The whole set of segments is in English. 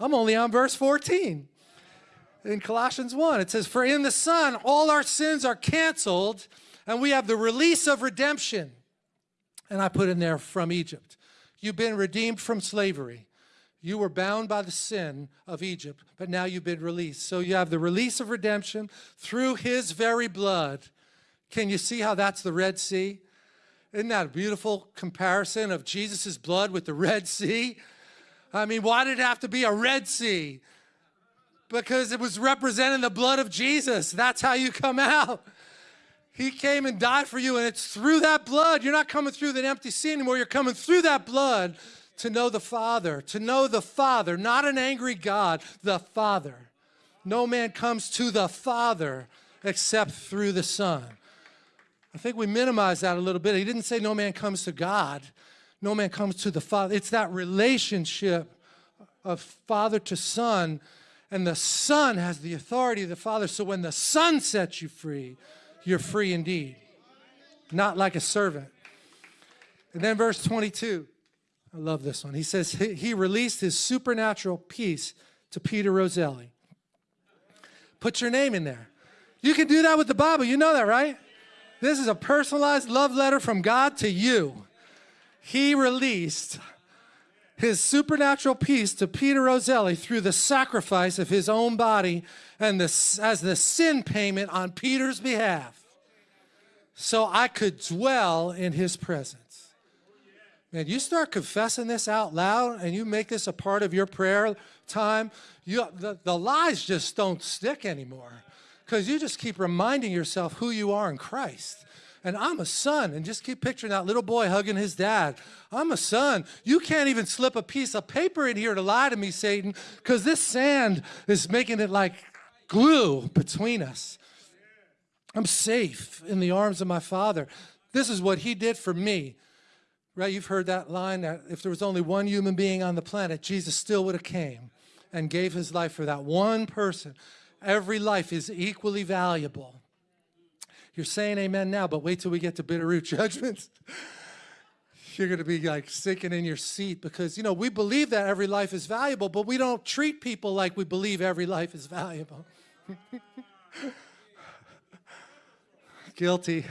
I'm only on verse 14. In Colossians 1, it says, For in the Son all our sins are canceled, and we have the release of redemption. And I put in there from Egypt. You've been redeemed from slavery. You were bound by the sin of Egypt, but now you've been released. So you have the release of redemption through his very blood. Can you see how that's the Red Sea? Isn't that a beautiful comparison of Jesus' blood with the Red Sea? I mean, why did it have to be a Red Sea? Because it was representing the blood of Jesus. That's how you come out. He came and died for you, and it's through that blood. You're not coming through that empty sea anymore. You're coming through that blood to know the Father, to know the Father, not an angry God, the Father. No man comes to the Father except through the Son. I think we minimize that a little bit. He didn't say no man comes to God. No man comes to the Father. It's that relationship of father to son, and the son has the authority of the father. So when the son sets you free, you're free indeed, not like a servant. And then verse 22. I love this one. He says he released his supernatural peace to Peter Roselli. Put your name in there. You can do that with the Bible. You know that, right? This is a personalized love letter from God to you. He released his supernatural peace to Peter Roselli through the sacrifice of his own body and the, as the sin payment on Peter's behalf so I could dwell in his presence. Man, you start confessing this out loud and you make this a part of your prayer time, you, the, the lies just don't stick anymore because you just keep reminding yourself who you are in Christ. And I'm a son, and just keep picturing that little boy hugging his dad. I'm a son. You can't even slip a piece of paper in here to lie to me, Satan, because this sand is making it like glue between us. I'm safe in the arms of my father. This is what he did for me. Right, you've heard that line that if there was only one human being on the planet, Jesus still would have came and gave his life for that one person. Every life is equally valuable. You're saying amen now, but wait till we get to Bitterroot judgments. You're going to be like sinking in your seat because, you know, we believe that every life is valuable, but we don't treat people like we believe every life is valuable. Guilty.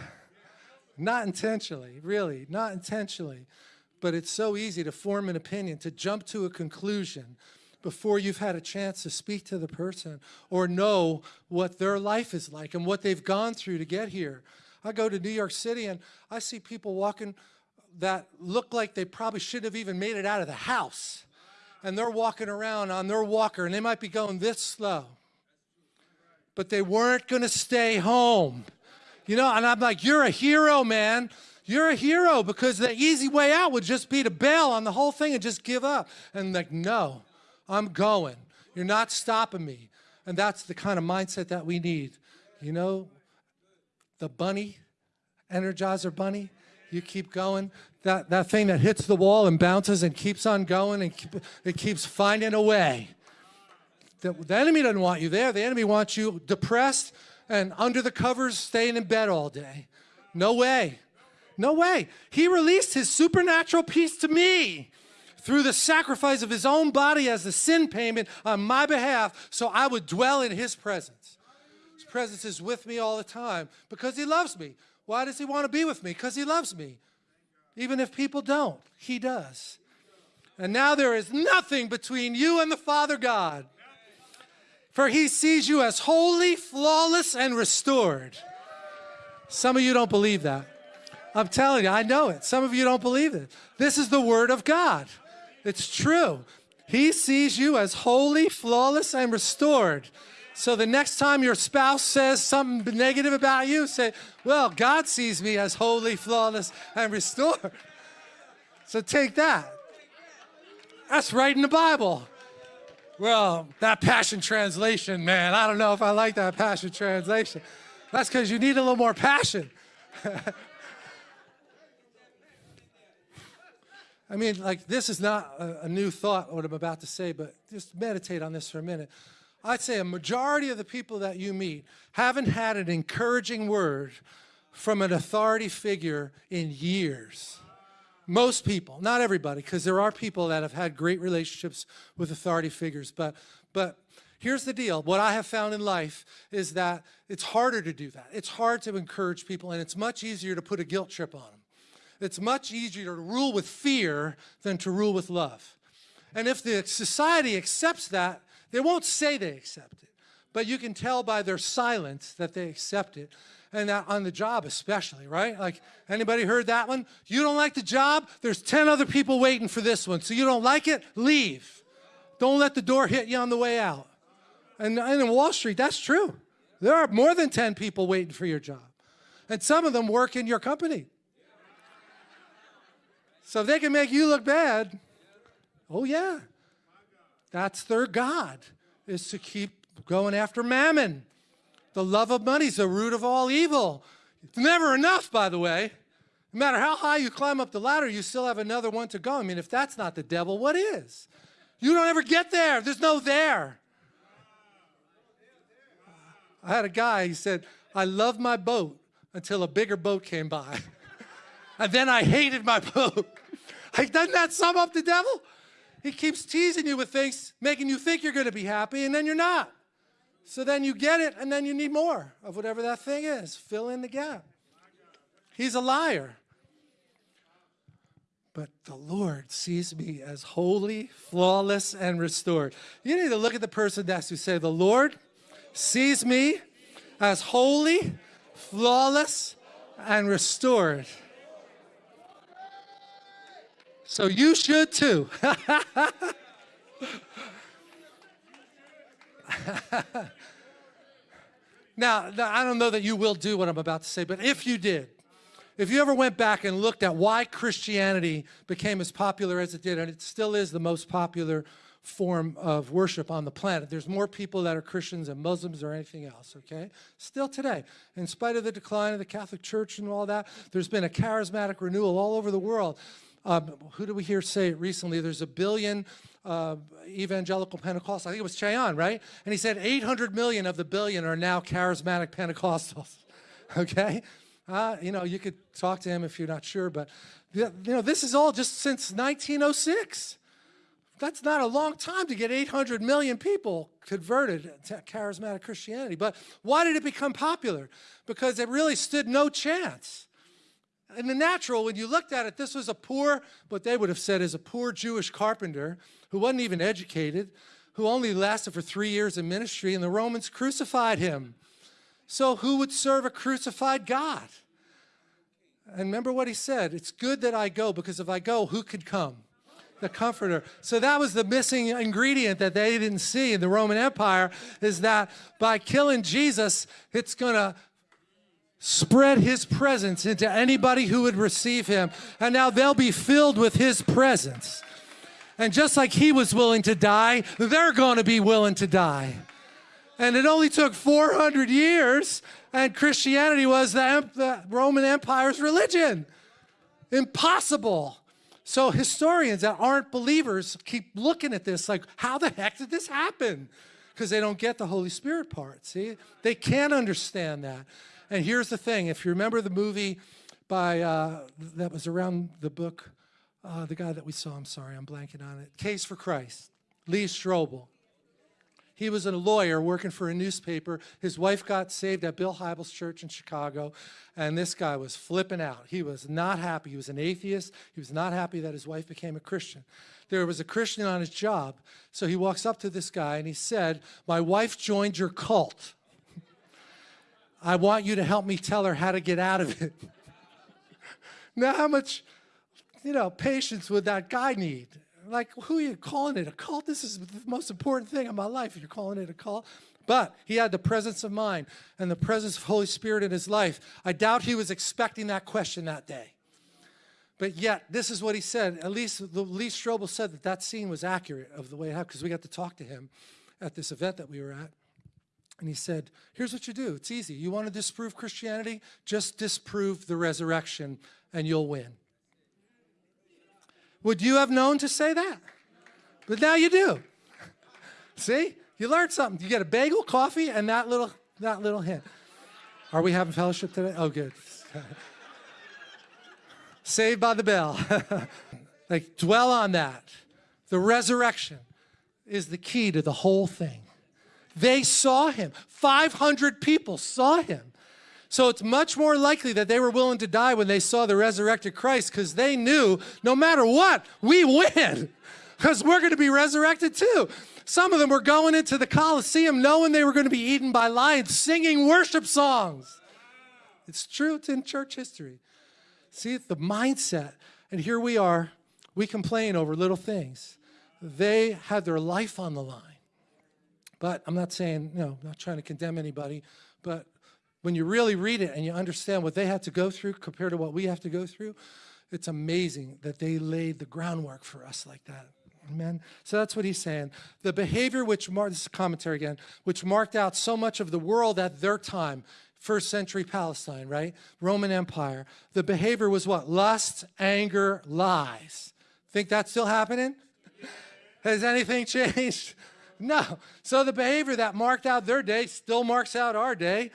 Not intentionally, really, not intentionally. But it's so easy to form an opinion, to jump to a conclusion before you've had a chance to speak to the person or know what their life is like and what they've gone through to get here. I go to New York City and I see people walking that look like they probably shouldn't have even made it out of the house. And they're walking around on their walker and they might be going this slow. But they weren't going to stay home. You know, and I'm like, you're a hero, man. You're a hero because the easy way out would just be to bail on the whole thing and just give up. And like, no, I'm going. You're not stopping me. And that's the kind of mindset that we need. You know, the bunny, Energizer bunny, you keep going. That, that thing that hits the wall and bounces and keeps on going and keep, it keeps finding a way. The, the enemy doesn't want you there. The enemy wants you depressed, and under the covers staying in bed all day. No way. No way. He released his supernatural peace to me through the sacrifice of his own body as the sin payment on my behalf so I would dwell in his presence. His presence is with me all the time because he loves me. Why does he want to be with me? Because he loves me. Even if people don't, he does. And now there is nothing between you and the Father God for he sees you as holy, flawless, and restored. Some of you don't believe that. I'm telling you, I know it. Some of you don't believe it. This is the word of God. It's true. He sees you as holy, flawless, and restored. So the next time your spouse says something negative about you, say, well, God sees me as holy, flawless, and restored. So take that. That's right in the Bible. Well, that Passion Translation, man, I don't know if I like that Passion Translation. That's because you need a little more passion. I mean, like, this is not a, a, new thought, what I'm about to say, but just meditate on this for a minute. I'd say a majority of the people that you meet haven't had an encouraging word from an authority figure in years. Most people, not everybody, because there are people that have had great relationships with authority figures. But, but here's the deal. What I have found in life is that it's harder to do that. It's hard to encourage people, and it's much easier to put a guilt trip on them. It's much easier to rule with fear than to rule with love. And if the society accepts that, they won't say they accept it, but you can tell by their silence that they accept it and that on the job especially, right? Like, anybody heard that one? You don't like the job? There's 10 other people waiting for this one. So you don't like it? Leave. Don't let the door hit you on the way out. And, and in Wall Street, that's true. There are more than 10 people waiting for your job. And some of them work in your company. So if they can make you look bad, oh yeah. That's their God, is to keep going after mammon. The love of money is the root of all evil. It's never enough, by the way. No matter how high you climb up the ladder, you still have another one to go. I mean, if that's not the devil, what is? You don't ever get there. There's no there. I had a guy, he said, I loved my boat until a bigger boat came by. and then I hated my boat. like, doesn't that sum up the devil? He keeps teasing you with things, making you think you're going to be happy, and then you're not. So then you get it, and then you need more of whatever that thing is. Fill in the gap. He's a liar. But the Lord sees me as holy, flawless, and restored. You need to look at the person next to you say, The Lord sees me as holy, flawless, and restored. So you should too. now, I don't know that you will do what I'm about to say, but if you did, if you ever went back and looked at why Christianity became as popular as it did, and it still is the most popular form of worship on the planet. There's more people that are Christians than Muslims or anything else, okay? Still today, in spite of the decline of the Catholic Church and all that, there's been a charismatic renewal all over the world. Um, who did we hear say it recently? There's a billion uh, evangelical Pentecostals. I think it was Che Ahn, right? And he said 800 million of the billion are now charismatic Pentecostals. okay? Uh, you know, you could talk to him if you're not sure, but you know, this is all just since 1906. That's not a long time to get 800 million people converted to charismatic Christianity. But why did it become popular? Because it really stood no chance in the natural, when you looked at it, this was a poor, what they would have said is a poor Jewish carpenter who wasn't even educated, who only lasted for three years in ministry, and the Romans crucified him. So who would serve a crucified God? And remember what he said, it's good that I go, because if I go, who could come? The comforter. So that was the missing ingredient that they didn't see in the Roman Empire, is that by killing Jesus, it's going to spread his presence into anybody who would receive him. And now they'll be filled with his presence. And just like he was willing to die, they're going to be willing to die. And it only took 400 years, and Christianity was the, the Roman Empire's religion. Impossible. So historians that aren't believers keep looking at this like, how the heck did this happen? Because they don't get the Holy Spirit part, see? They can't understand that. And here's the thing, if you remember the movie by, uh, that was around the book, uh, the guy that we saw, I'm sorry, I'm blanking on it, Case for Christ, Lee Strobel. He was a lawyer working for a newspaper. His wife got saved at Bill Hybels Church in Chicago, and this guy was flipping out. He was not happy. He was an atheist. He was not happy that his wife became a Christian. There was a Christian on his job, so he walks up to this guy and he said, my wife joined your cult. I want you to help me tell her how to get out of it. now, how much, you know, patience would that guy need? Like, who are you calling it a cult? This is the most important thing in my life. You're calling it a cult. But he had the presence of mind and the presence of Holy Spirit in his life. I doubt he was expecting that question that day. But yet, this is what he said. At least Lee Strobel said that that scene was accurate of the way it happened because we got to talk to him at this event that we were at. And he said, here's what you do. It's easy. You want to disprove Christianity? Just disprove the resurrection and you'll win. Would you have known to say that? But now you do. See? You learned something. You get a bagel, coffee, and that little, that little hint. Are we having fellowship today? Oh, good. Saved by the bell. like, dwell on that. The resurrection is the key to the whole thing. They saw him. 500 people saw him. So it's much more likely that they were willing to die when they saw the resurrected Christ because they knew no matter what, we win because we're going to be resurrected too. Some of them were going into the Colosseum knowing they were going to be eaten by lions, singing worship songs. It's true, it's in church history. See, the mindset. And here we are, we complain over little things. They had their life on the line. But I'm not saying, you know, I'm not trying to condemn anybody, but when you really read it and you understand what they had to go through compared to what we have to go through, it's amazing that they laid the groundwork for us like that. Amen. So that's what he's saying. The behavior which marked, this is commentary again, which marked out so much of the world at their time, first century Palestine, right? Roman Empire. The behavior was what? Lust, anger, lies. Think that's still happening? Has anything changed? No. So the behavior that marked out their day still marks out our day.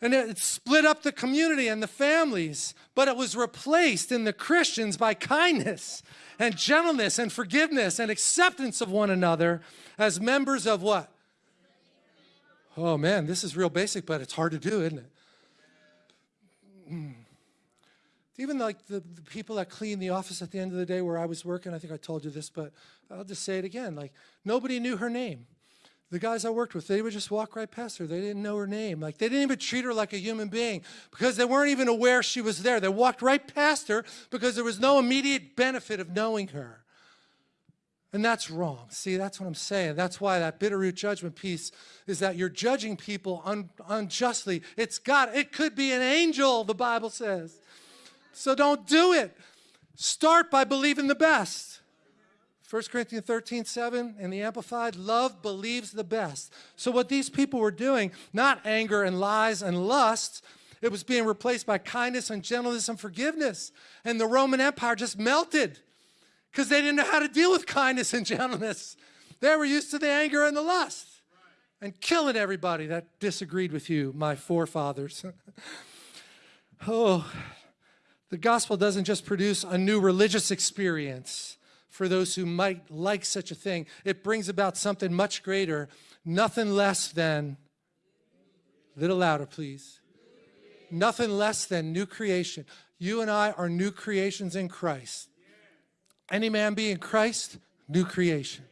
And it split up the community and the families, but it was replaced in the Christians by kindness and gentleness and forgiveness and acceptance of one another as members of what? Oh man, this is real basic, but it's hard to do, isn't it? Mm. Even like the, the, people that clean the office at the end of the day where I was working, I think I told you this, but I'll just say it again. Like nobody knew her name the guys I worked with, they would just walk right past her. They didn't know her name. Like they didn't even treat her like a human being because they weren't even aware she was there. They walked right past her because there was no immediate benefit of knowing her. And that's wrong. See, that's what I'm saying. That's why that bitter root judgment piece is that you're judging people un unjustly. It's God. It could be an angel, the Bible says. So don't do it. Start by believing the best. 1 Corinthians 13, 7 in the Amplified, love believes the best. So what these people were doing, not anger and lies and lust, it was being replaced by kindness and gentleness and forgiveness. And the Roman Empire just melted because they didn't know how to deal with kindness and gentleness. They were used to the anger and the lust and killing everybody that disagreed with you, my forefathers. oh, the gospel doesn't just produce a new religious experience for those who might like such a thing. It brings about something much greater, nothing less than, a little louder please, nothing less than new creation. You and I are new creations in Christ. Any man be in Christ, new creation.